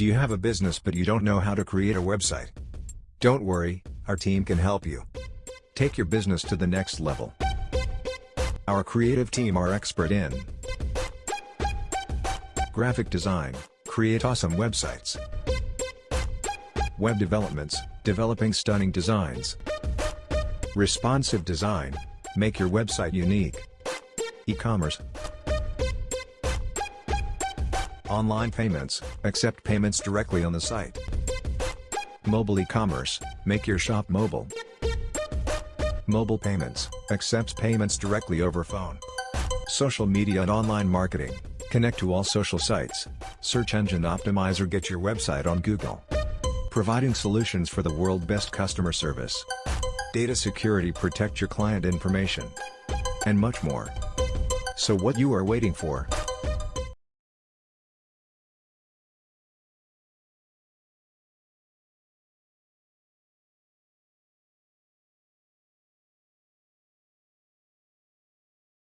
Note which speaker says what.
Speaker 1: Do you have a business but you don't know how to create a website? Don't worry, our team can help you. Take your business to the next level. Our creative team are expert in graphic design, create awesome websites, web developments, developing stunning designs, responsive design, make your website unique, e-commerce, Online payments, accept payments directly on the site. Mobile e-commerce, make your shop mobile. Mobile payments, accepts payments directly over phone. Social media and online marketing, connect to all social sites. Search engine optimizer get your website on Google. Providing solutions for the world best customer service. Data security protect your client information. And much more. So what you are waiting for?